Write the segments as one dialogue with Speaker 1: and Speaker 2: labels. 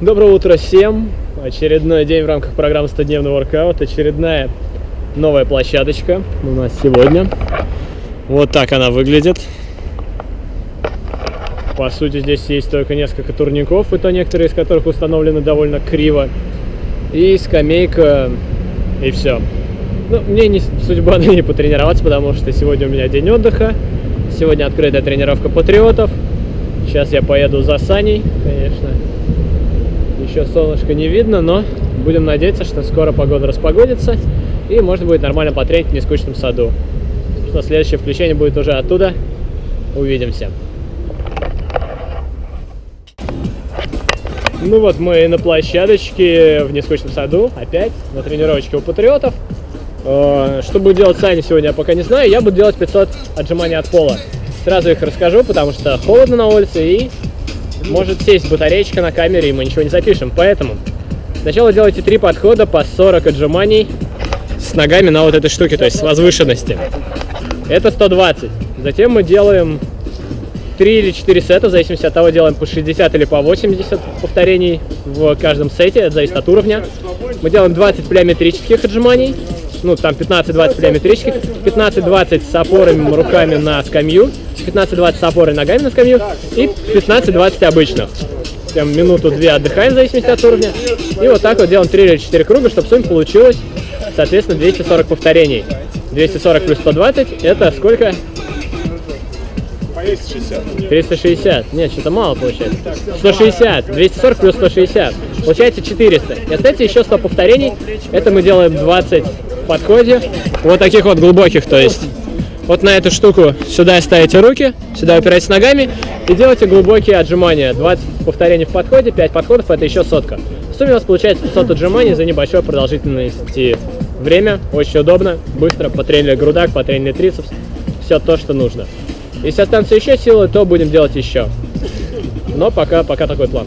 Speaker 1: Доброе утро всем! Очередной день в рамках программы 100-дневный воркаут. Очередная новая площадочка у нас сегодня. Вот так она выглядит. По сути, здесь есть только несколько турников, и то некоторые из которых установлены довольно криво. И скамейка, и все. Ну, мне не судьба на ней потренироваться, потому что сегодня у меня день отдыха. Сегодня открытая тренировка патриотов. Сейчас я поеду за Саней, конечно. Еще солнышко не видно, но будем надеяться, что скоро погода распогодится. И можно будет нормально потренить в нескучном саду. Что следующее включение будет уже оттуда. Увидимся. Ну вот мы на площадочке в нескучном саду, опять на тренировочке у патриотов. Э, что будет делать Саня сегодня, я пока не знаю. Я буду делать 500 отжиманий от пола. Сразу их расскажу, потому что холодно на улице и может сесть батареечка на камере, и мы ничего не запишем. Поэтому сначала делайте три подхода по 40 отжиманий с ногами на вот этой штуке, то есть с возвышенности. Это 120. Затем мы делаем 3 или 4 сета, в зависимости от того, делаем по 60 или по 80 повторений в каждом сете, это зависит от уровня. Мы делаем 20 плеометрических отжиманий, ну там 15-20 плеометрических, 15-20 с опорами руками на скамью, 15-20 с опорой ногами на скамью и 15-20 обычных. Прям минуту-две отдыхаем в зависимости от уровня. И вот так вот делаем 3 или 4 круга, чтобы в сумме получилось, соответственно, 240 повторений. 240 плюс 120 это сколько?
Speaker 2: 360.
Speaker 1: 360. Нет, что-то мало получается. 160. 240 плюс 160. Получается 400. И остается еще 100 повторений. Это мы делаем 20 в подходе. Вот таких вот глубоких, то есть вот на эту штуку сюда ставите руки, сюда упираетесь ногами и делаете глубокие отжимания. 20 повторений в подходе, 5 подходов, это еще сотка. В сумме у вас получается 500 отжиманий за небольшое продолжительности время. Очень удобно, быстро, потренили грудак, потренили трицепс. Все то, что нужно. Если останутся еще силы, то будем делать еще. Но пока, пока такой план.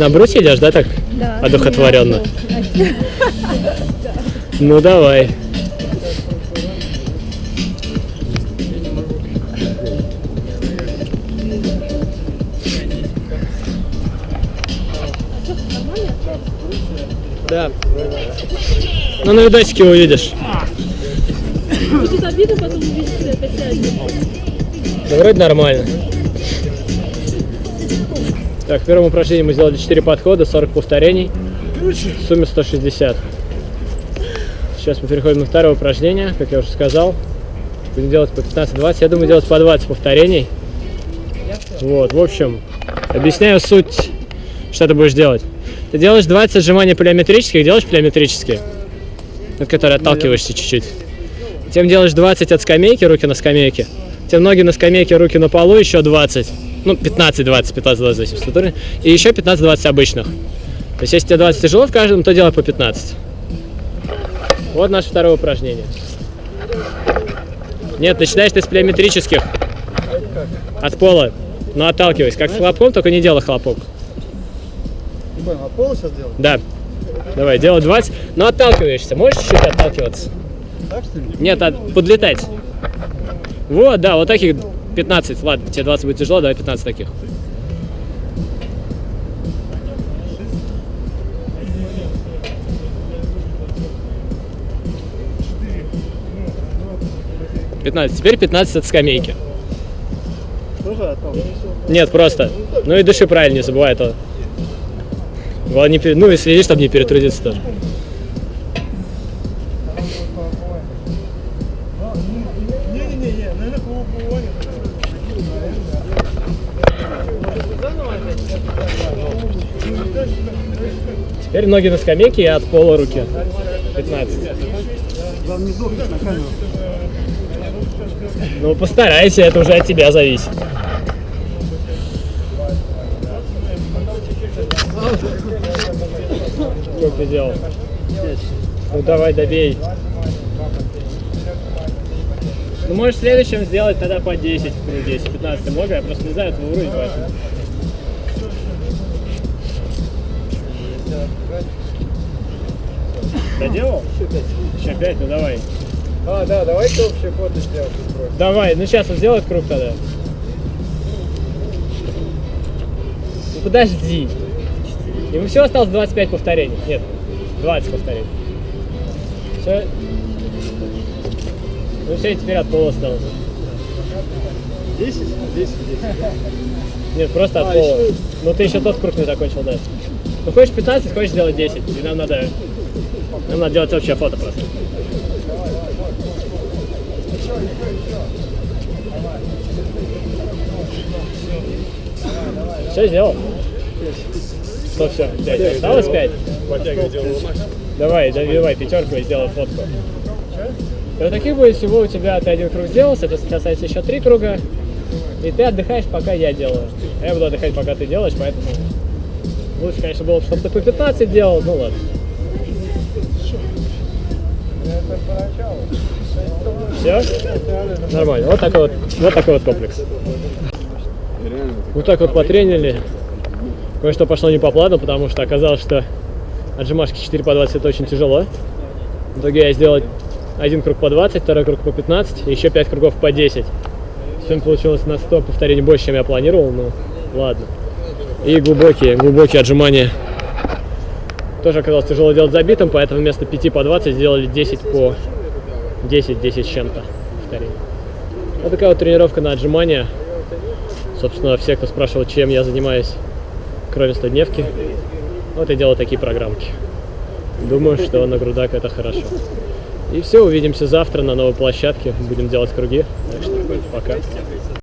Speaker 1: На брусе идешь, да, так?
Speaker 3: Да.
Speaker 1: Одухотворенно. Ну давай. Да. Ну на видосике увидишь.
Speaker 3: Будет обидно потом.
Speaker 1: Да вроде нормально. Так, в первом упражнении мы сделали 4 подхода, 40 повторений. В сумме 160. Сейчас мы переходим на второе упражнение, как я уже сказал. Будем делать по 15-20. Я думаю, делать по 20 повторений. Вот, в общем, объясняю суть, что ты будешь делать. Ты делаешь 20 отжиманий плеометрических, делаешь плеометрические, от которых отталкиваешься чуть-чуть. Затем делаешь 20 от скамейки, руки на скамейке. Затем ноги на скамейке, руки на полу, еще 20. Ну, 15-20, 15-20 зависит от уровня. И еще 15-20 обычных. То есть, если тебе 20 тяжело в каждом, то делай по 15. Вот наше второе упражнение. Нет, начинаешь ты с плеометрических. От пола. Но отталкивайся. Как с хлопком, только не делай хлопок.
Speaker 2: Не понял, от пола сейчас делать?
Speaker 1: Да. Давай, делай 20. Но отталкиваешься. Можешь чуть-чуть отталкиваться?
Speaker 2: Так что ли?
Speaker 1: Нет, от- подлетать. Вот, да, вот таких 15. Ладно, тебе 20 будет тяжело, давай 15 таких. Пятнадцать. Теперь 15 от скамейки. Нет, просто. Ну и дыши правильно, не забывай этого. Главное, не Ну и следи, чтобы не перетрудиться тоже.
Speaker 2: Не-не-не, наверное, по
Speaker 1: Теперь ноги на скамейке и от пола руки. 15.
Speaker 2: Главное, не сдохнуть на камеру.
Speaker 1: Ну, постарайся, это уже от тебя зависит. Что ты делал? Ну давай, добей. Ну можешь в следующем сделать тогда по 10 в круге, если 15 много, я просто не знаю твой уровень. Доделал? Еще 5, ну давай.
Speaker 2: А, да, давайте общее фото сделаем.
Speaker 1: Давай, ну сейчас он сделает круг тогда. Ну подожди. Ему все осталось 25 повторений. Нет, 20 повторений. Все. Ну все, теперь от пола осталось.
Speaker 2: 10? 10, 10.
Speaker 1: Нет, просто от
Speaker 2: А,
Speaker 1: пола.
Speaker 2: еще-
Speaker 1: Ну ты еще тот круг не закончил, да. Ну хочешь 15, хочешь сделать 10. И нам надо... Нам надо делать общее фото просто. Все сделал? Что все? 5. Осталось 5? Давай, давай пятерку и сделай фотку. И вот таких будет всего у тебя, ты один круг сделал, это касается еще три круга. И ты отдыхаешь, пока я делаю. Я буду отдыхать, пока ты делаешь, поэтому лучше, конечно, было бы, чтобы ты по 15 делал, ну ладно. Все? Нормально. Вот такой вот, вот такой вот комплекс. Вот так вот потренили. Кое-что пошло не по плану, потому что оказалось, что отжимашки 4 по 20 это очень тяжело. В итоге я сделал один круг по 20, второй круг по 15, и еще 5 кругов по 10. Сегодня получилось на 100 повторений больше, чем я планировал, но ладно. И глубокие, глубокие отжимания. Тоже оказалось тяжело делать забитым, поэтому вместо 5 по 20 сделали 10 по 10, 10 с чем-то повторений. Вот такая вот тренировка на отжимания. Собственно, все, кто спрашивал, чем я занимаюсь, кроме 100-дневки, вот я делаю такие программки. Думаю, что на грудак это хорошо. И все, увидимся завтра на новой площадке. Будем делать круги. Так что пока.